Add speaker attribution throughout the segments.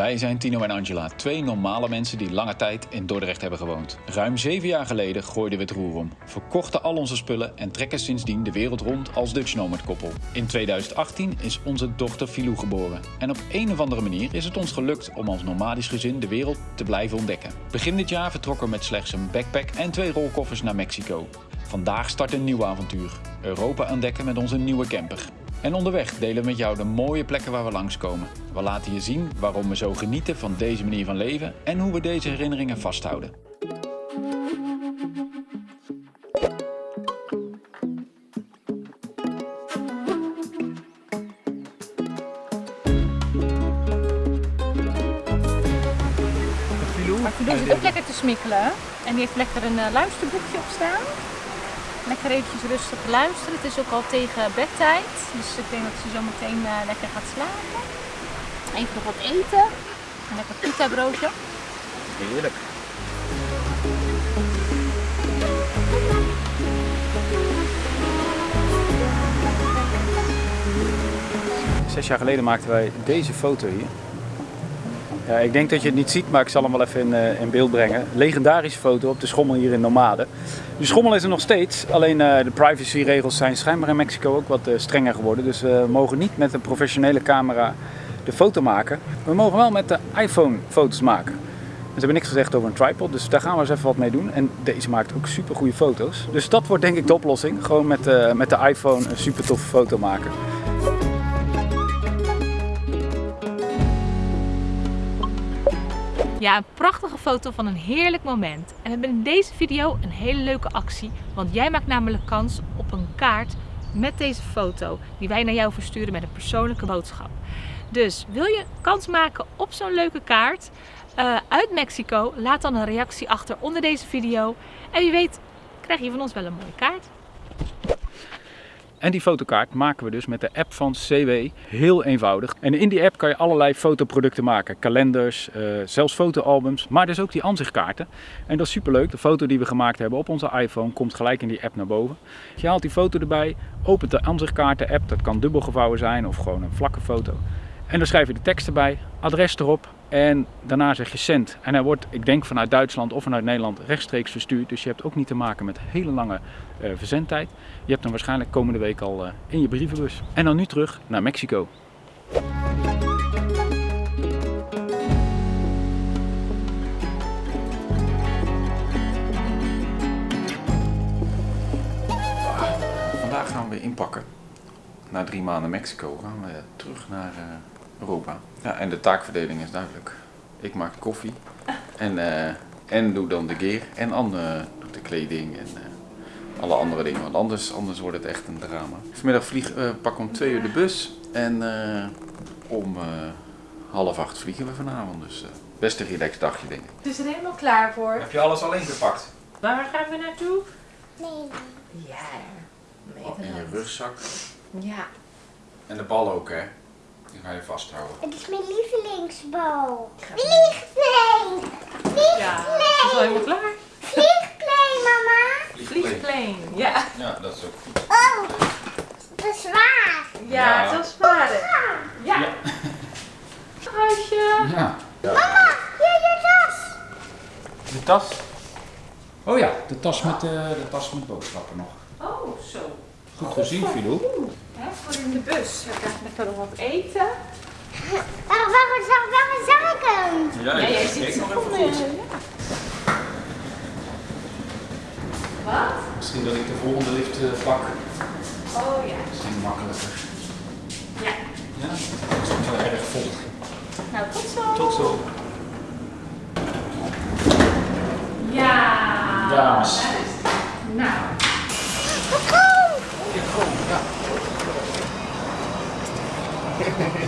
Speaker 1: Wij zijn Tino en Angela, twee normale mensen die lange tijd in Dordrecht hebben gewoond. Ruim zeven jaar geleden gooiden we het roer om, verkochten al onze spullen en trekken sindsdien de wereld rond als Dutch Nomad koppel. In 2018 is onze dochter Filou geboren. En op een of andere manier is het ons gelukt om als nomadisch gezin de wereld te blijven ontdekken. Begin dit jaar vertrokken we met slechts een backpack en twee rolkoffers naar Mexico. Vandaag start een nieuw avontuur. Europa ontdekken met onze nieuwe camper. En onderweg delen we met jou de mooie plekken waar we langskomen. We laten je zien waarom we zo genieten van deze manier van leven en hoe we deze herinneringen vasthouden.
Speaker 2: Maar Filou zit ook lekker te smikkelen. En die heeft lekker een eh, luisterboekje op staan. Lekker eventjes rustig luisteren. Het is ook al tegen bedtijd. Dus ik denk dat ze zo meteen eh, lekker gaat slapen. Even nog wat eten. Een lekker pita broodje.
Speaker 1: Heerlijk.
Speaker 3: Zes jaar geleden maakten wij deze foto hier. Ik denk dat je het niet ziet, maar ik zal hem wel even in, eh, in beeld brengen. Legendarische foto op de schommel hier in Nomade. De schommel is er nog steeds, alleen eh, de privacyregels zijn schijnbaar in Mexico ook wat eh, strenger geworden. Dus we mogen niet met een professionele camera de foto maken. We mogen wel met de iPhone foto's maken. Ze hebben niks gezegd over een tripod, dus daar gaan we eens even wat mee doen. En deze maakt ook super goede foto's. Dus dat wordt denk ik de oplossing. Gewoon met, met de iPhone een super toffe foto maken.
Speaker 2: Ja, een prachtige foto van een heerlijk moment. En we hebben in deze video een hele leuke actie. Want jij maakt namelijk kans op een kaart met deze foto. Die wij naar jou versturen met een persoonlijke boodschap. Dus wil je kans maken op zo'n leuke kaart eh, uit Mexico? Laat dan een reactie achter onder deze video. En wie weet krijg je van ons wel een mooie kaart.
Speaker 3: En die fotokaart maken we dus met de app van CW. Heel eenvoudig. En in die app kan je allerlei fotoproducten maken. Kalenders, eh, zelfs fotoalbums, maar dus ook die aanzichtkaarten. En dat is superleuk. De foto die we gemaakt hebben op onze iPhone komt gelijk in die app naar boven. Je haalt die foto erbij, opent de aanzichtkaarten app. Dat kan dubbel gevouwen zijn of gewoon een vlakke foto. En dan schrijf je de tekst erbij, adres erop en daarna zeg je cent. En hij wordt, ik denk vanuit Duitsland of vanuit Nederland, rechtstreeks verstuurd. Dus je hebt ook niet te maken met hele lange eh, verzendtijd. Je hebt hem waarschijnlijk komende week al eh, in je brievenbus. En dan nu terug naar Mexico.
Speaker 1: Vandaag gaan we inpakken. Na drie maanden Mexico gaan we terug naar eh, Europa. Ja, en de taakverdeling is duidelijk. Ik maak koffie en, eh, en doe dan de gear en Anne doet de kleding en eh, alle andere dingen. Want anders, anders wordt het echt een drama. Vanmiddag vlieg, eh, pakken we om twee uur de bus en eh, om eh, half acht vliegen we vanavond. Dus eh, best een relaxed dagje denk ik.
Speaker 2: Het is er helemaal klaar voor.
Speaker 1: Heb je alles al ingepakt?
Speaker 2: Waar gaan we naartoe?
Speaker 4: Nee.
Speaker 2: Ja.
Speaker 1: in je rugzak.
Speaker 2: Ja.
Speaker 1: En de bal ook hè. Die ga je vasthouden.
Speaker 4: Het is mijn lievelingsbal. Vliegplein.
Speaker 2: Ja, het is al helemaal klaar.
Speaker 4: Vliegplein, mama.
Speaker 2: Vliegplein. Ja.
Speaker 1: Ja, dat is ook goed.
Speaker 4: Oh, dat is zwaar.
Speaker 2: Ja,
Speaker 1: Ja.
Speaker 2: het is sparen. Ja.
Speaker 1: Ja.
Speaker 2: Huisje.
Speaker 1: Ja.
Speaker 4: Mama, hier je tas.
Speaker 3: De tas. Oh ja, de tas met, eh, de tas met boodschappen nog.
Speaker 2: Oh, zo.
Speaker 3: Goed gezien, Filou.
Speaker 2: Voor in de bus. We krijgen lekker nog wat eten.
Speaker 4: Waarom, waarom, zag- waarom zag ik hem?
Speaker 1: Ja,
Speaker 2: Ja, jij
Speaker 1: ik
Speaker 2: ziet ze
Speaker 1: nog
Speaker 2: van,
Speaker 1: even goed.
Speaker 2: ja. Wat?
Speaker 1: Misschien dat ik de volgende lift eh, pak.
Speaker 2: Oh ja.
Speaker 1: Misschien makkelijker.
Speaker 2: Ja.
Speaker 1: Ja, het is wel erg vol.
Speaker 2: Nou, tot zo.
Speaker 1: Tot zo.
Speaker 2: Ja.
Speaker 1: Dames.
Speaker 2: Daar is het. Nou.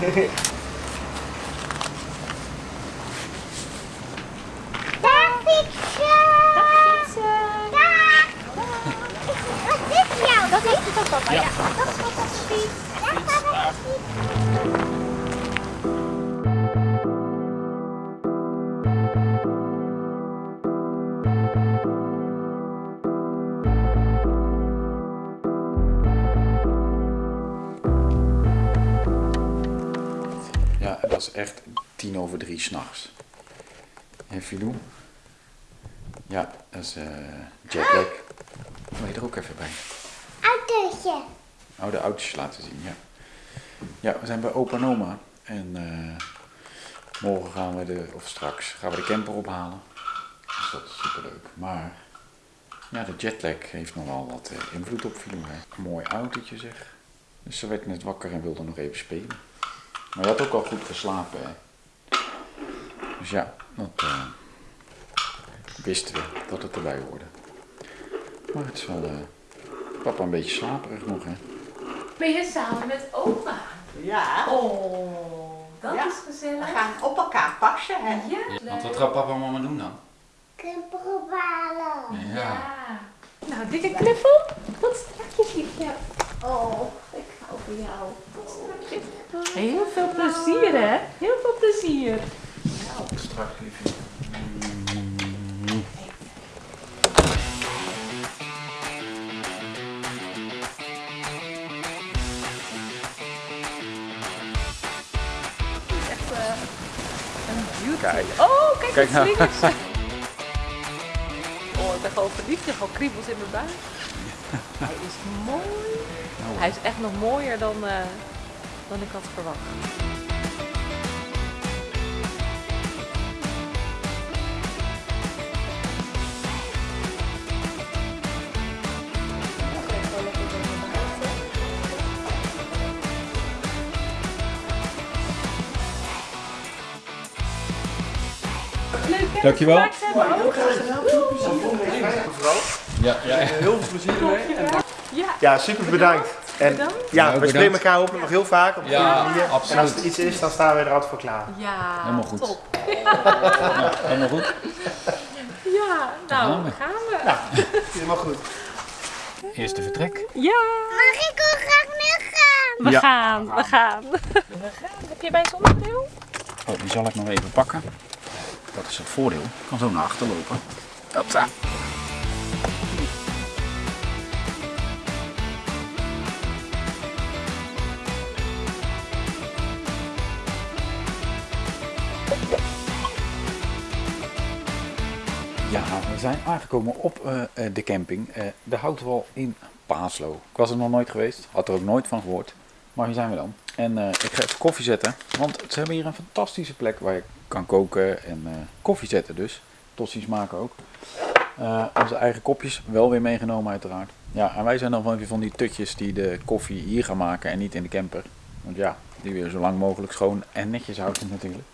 Speaker 4: Dag.
Speaker 2: Dag.
Speaker 4: Wat is jou?
Speaker 2: Dat is ook papa. Ja.
Speaker 4: Dat is. Dag, papa.
Speaker 1: Echt tien over drie s'nachts. En Filou? Ja, dat is eh jetlag. Wil je er ook even bij?
Speaker 4: Autootje.
Speaker 1: Oude autootjes laten zien, ja. Ja, we zijn bij opa en oma. En eh, morgen gaan we de, of straks, gaan we de camper ophalen. Dus dat is superleuk. Maar, ja, de jetlag heeft nogal wat eh, invloed op Filou. Mooi autootje zeg. Dus ze werd net wakker en wilde nog even spelen. Maar je had ook al goed geslapen, hè. Dus ja, dat eh, wisten we dat het erbij hoorde. Maar het is wel, eh, papa een beetje slaperig nog, hè.
Speaker 2: Ben je samen met oma?
Speaker 5: Ja,
Speaker 2: Oh, dat
Speaker 5: Ja.
Speaker 2: is
Speaker 5: we
Speaker 2: gezellig.
Speaker 5: gaan op elkaar passen. Hè?
Speaker 2: Ja.
Speaker 1: Want wat gaat papa en mama doen dan?
Speaker 4: Ophalen.
Speaker 2: Ja. Nou, dikke knuffel. Tot straks, liefje. Oh, ik hou van jou. Tot straks. Heel veel plezier, hè? Heel veel plezier.
Speaker 1: Liefje.
Speaker 2: Eh, een beauty.
Speaker 3: Kijk.
Speaker 2: Oh, kijk,
Speaker 3: Kijk nou.
Speaker 2: slingers. oh, ik ben gewoon verliefd. Ik gewoon kriebels in mijn buik. Hij is mooi. Hij is echt nog mooier dan, eh, dan ik had verwacht.
Speaker 3: Dankjewel.
Speaker 1: Ja, ja.
Speaker 6: Heel veel plezier ermee.
Speaker 2: Ja,
Speaker 6: Ja, super bedankt. En ja,
Speaker 1: Nou,
Speaker 6: we spreken elkaar hopelijk nog heel vaak op
Speaker 1: Ja,
Speaker 6: deze manier. En als er iets is, dan staan we er altijd voor klaar.
Speaker 2: ja
Speaker 1: Helemaal goed.
Speaker 2: top.
Speaker 1: Helemaal goed.
Speaker 2: Ja, nou,
Speaker 1: gaan we.
Speaker 2: gaan we.
Speaker 6: Helemaal goed.
Speaker 1: Eerste vertrek.
Speaker 2: Ja,
Speaker 4: Mag ik wil graag nu gaan?
Speaker 2: we
Speaker 3: Ja.
Speaker 2: gaan, we gaan. We gaan. Heb je bij zonnebril?
Speaker 3: Oh, die zal ik nog even pakken. Dat is het voordeel. Ik kan zo naar achter lopen. Hopsa. Ja, we zijn aangekomen op eh, eh, de camping. eh, de Houtwal in Paaslo. Ik was er nog nooit geweest, had er ook nooit van gehoord. Maar hier zijn we dan. En ik ga even koffie zetten. Want ze hebben hier een fantastische plek waar je kan koken en koffie zetten dus. Tossies maken ook. Onze eigen kopjes wel weer meegenomen uiteraard. Ja, en wij zijn dan van, van die tutjes die de koffie hier gaan maken en niet in de camper. Want ja, die weer zo lang mogelijk schoon en netjes houden natuurlijk.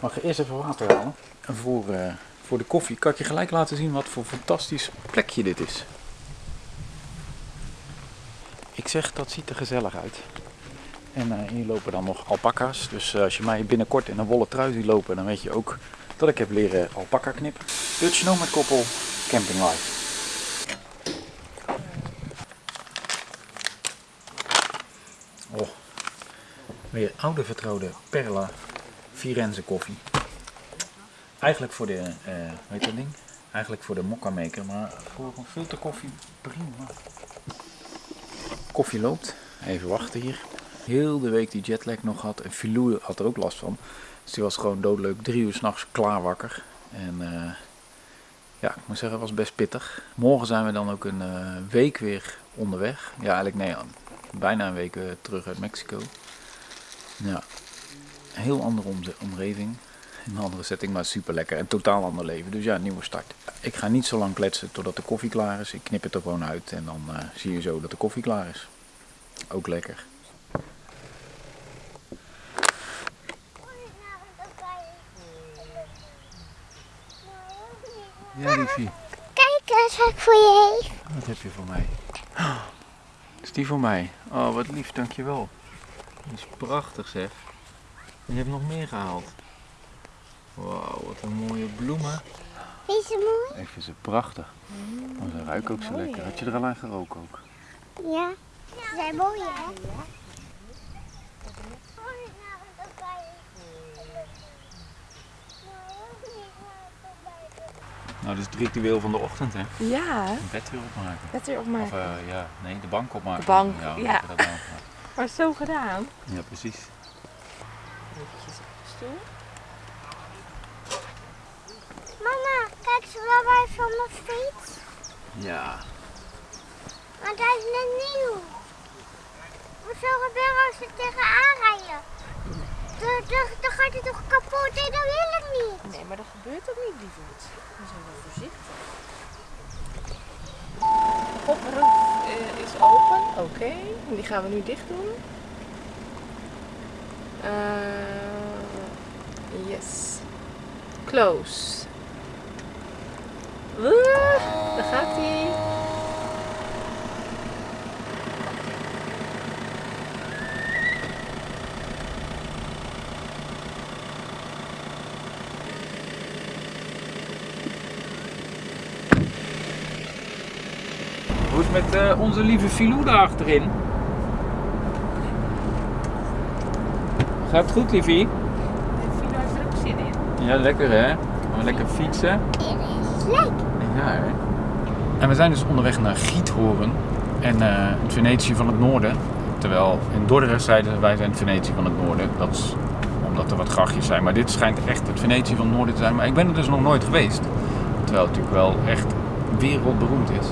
Speaker 3: Maar ik eerst even water halen. En voor, voor de koffie kan ik je gelijk laten zien wat voor fantastisch plekje dit is. Ik zeg, dat ziet er gezellig uit. En eh, hier lopen dan nog alpaca's. Dus eh, als je mij binnenkort in een wollen trui ziet lopen, dan weet je ook dat ik heb leren alpaca knippen. Dutch Nomad Koppel Camping Life. Oh, weer oude vertrouwde Perla Firenze koffie. Eigenlijk voor de, heet dat ding? Eigenlijk voor de mokka maker, maar voor een filterkoffie prima. Koffie loopt. Even wachten hier. Heel de week die jetlag nog had. En Filou had er ook last van. Dus die was gewoon doodleuk. Drie uur s'nachts klaar wakker. En eh, ja, ik moet zeggen, het was best pittig. Morgen zijn we dan ook een eh, week weer onderweg. Ja, eigenlijk nee, bijna een week terug uit Mexico. Ja, een heel andere omze- Een andere setting, maar super lekker. En totaal ander leven. Dus ja, nieuwe start. Ik ga niet zo lang kletsen totdat de koffie klaar is. Ik knip het er gewoon uit en dan eh, zie je zo dat de koffie klaar is. Ook lekker. Ja, liefie.
Speaker 4: Kijk eens wat ik voor je.
Speaker 3: Wat heb je voor mij? Oh, is die voor mij? Oh, wat lief, dankjewel. Dat is prachtig zeg. Je hebt nog meer gehaald. Wauw, wat een mooie bloemen.
Speaker 4: Vind je mooi?
Speaker 3: Ik vind ze prachtig. Oh, ze ruiken ook zo lekker. Had je er al aan geroken ook?
Speaker 4: Ja. Ze zijn mooi, hè?
Speaker 3: Nou, dit is het ritueel van de ochtend hè.
Speaker 2: Ja,
Speaker 3: Een bed weer opmaken.
Speaker 2: dat weer op
Speaker 3: Of eh, ja, nee, de bank opmaken.
Speaker 2: De bank,
Speaker 3: ja.
Speaker 2: ja. Maar zo gedaan.
Speaker 3: Ja, precies.
Speaker 2: Eventjes op de stoel.
Speaker 4: Lawaai van mijn fiets?
Speaker 3: Ja.
Speaker 4: Want hij is net nieuw. Wat zou er gebeuren als we tegenaan rijden? Dan, dan, dan gaat hij toch kapot en dat wil ik niet.
Speaker 2: Nee, maar dat gebeurt ook niet, lieverd. We zijn wel voorzichtig. Koproof uh, is open, oké. En Die gaan we nu dicht doen. Uh, yes. Close. Uh, daar gaat hij.
Speaker 3: Hoe is het met eh, onze lieve Filou daar achterin? Gaat het goed, liefie?
Speaker 2: Filo heeft er ook zin in.
Speaker 3: Ja, lekker hè? Gaan we lekker fietsen?
Speaker 4: Leuk.
Speaker 3: Ja, hè? En we zijn dus onderweg naar Giethoorn en eh, het Venetië van het Noorden. Terwijl in Dordrecht zeiden wij zijn het Venetië van het Noorden. Dat is omdat er wat grachtjes zijn. Maar dit schijnt echt het Venetië van het Noorden te zijn. Maar ik ben er dus nog nooit geweest. Terwijl het natuurlijk wel echt wereldberoemd is.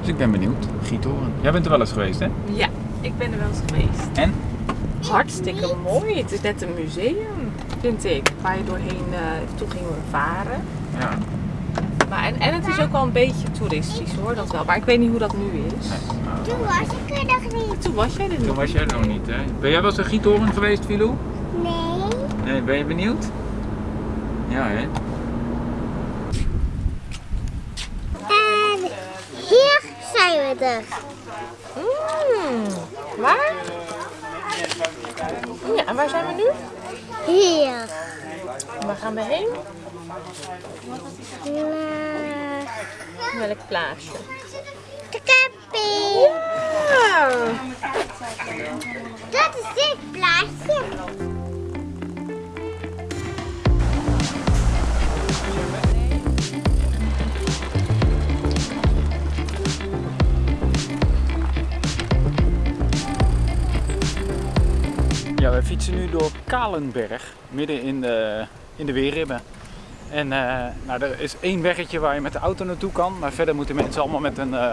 Speaker 3: Dus ik ben benieuwd. Giethoorn. Jij bent er wel eens geweest, hè?
Speaker 2: Ja, ik ben er wel eens geweest.
Speaker 3: En?
Speaker 2: Hartstikke mooi. Het is net een museum, vind ik. Waar je doorheen uh, toe ging varen.
Speaker 3: Ja.
Speaker 2: Maar, en, en het is ook wel een beetje toeristisch hoor, dat wel. Maar ik weet niet hoe dat nu is.
Speaker 4: Toen was ik er nog niet.
Speaker 2: Toen was jij er
Speaker 3: Toen
Speaker 2: niet.
Speaker 3: was jij er nog niet, hè? Ben jij wel eens in Giethoorn geweest, Filou?
Speaker 4: Nee.
Speaker 3: Nee, ben je benieuwd? Ja, hè?
Speaker 4: En hier zijn we er.
Speaker 2: Mm, waar? Ja, en waar zijn we nu?
Speaker 4: Hier.
Speaker 2: Waar gaan we heen? Welk plaatsje?
Speaker 4: de camping.
Speaker 2: Ja.
Speaker 4: Dat is dit plaatje.
Speaker 3: Ja, wij fietsen nu door Kalenberg, midden in de, in de Weerribben. En eh, nou, er is één weggetje waar je met de auto naartoe kan, maar verder moeten mensen allemaal met een uh,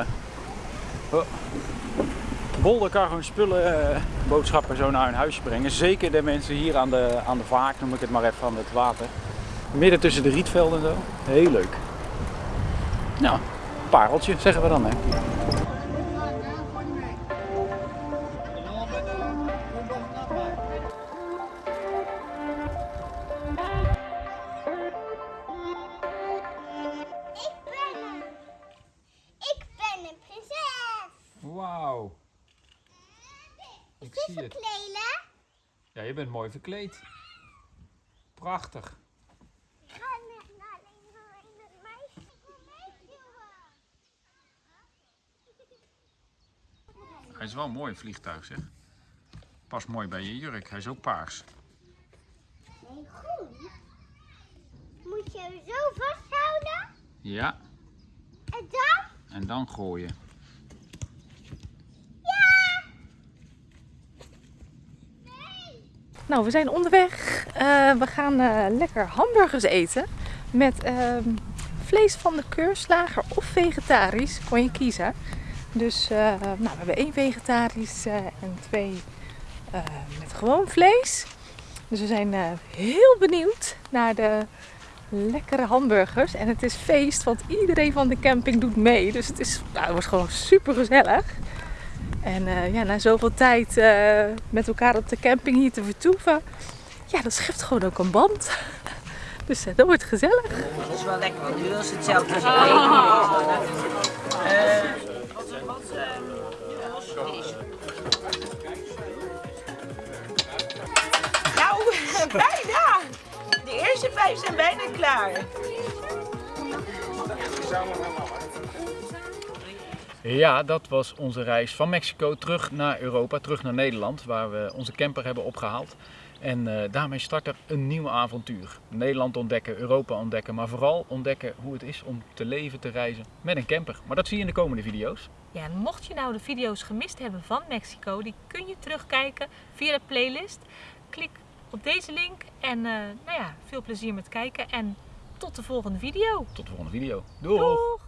Speaker 3: hun spullen, eh, boodschappen zo naar hun huisje brengen. Zeker de mensen hier aan de, aan de vaak, noem ik het maar even, aan het water. Midden tussen de rietvelden en zo. Heel leuk. Nou, pareltje zeggen we dan hè. Ja, je bent mooi verkleed. Prachtig. Hij is wel een mooi vliegtuig, zeg. Past mooi bij je jurk. Hij is ook paars.
Speaker 4: Nee, goed. Moet je hem zo vasthouden
Speaker 3: Ja,
Speaker 4: en dan?
Speaker 3: en dan gooien.
Speaker 2: Nou, we zijn onderweg. Eh, we gaan eh, lekker hamburgers eten. Met ehm, vlees van de keurslager of vegetarisch. Kon je kiezen. Dus eh, nou, we hebben één vegetarisch en twee met gewoon vlees. Dus we zijn heel benieuwd naar de lekkere hamburgers. En het is feest, want iedereen van de camping doet mee. Dus het, is, nou, het wordt gewoon super gezellig. En eh, ja, na zoveel tijd eh, met elkaar op de camping hier te vertoeven, ja, dat schept gewoon ook een band. Dus eh, dat wordt gezellig.
Speaker 7: Dat is wel lekker, want nu is hetzelfde als ik Nou, bijna! De eerste vijf zijn bijna klaar.
Speaker 3: Ja, dat was onze reis van Mexico terug naar Europa, terug naar Nederland, waar we onze camper hebben opgehaald. En eh, daarmee start er een nieuw avontuur. Nederland ontdekken, Europa ontdekken, maar vooral ontdekken hoe het is om te leven, te reizen met een camper. Maar dat zie je in de komende video's.
Speaker 2: Ja, mocht je nou de video's gemist hebben van Mexico, die kun je terugkijken via de playlist. Klik op deze link en eh, nou ja, veel plezier met kijken. En tot de volgende video.
Speaker 3: Tot de volgende video. Doeg!
Speaker 2: Doeg!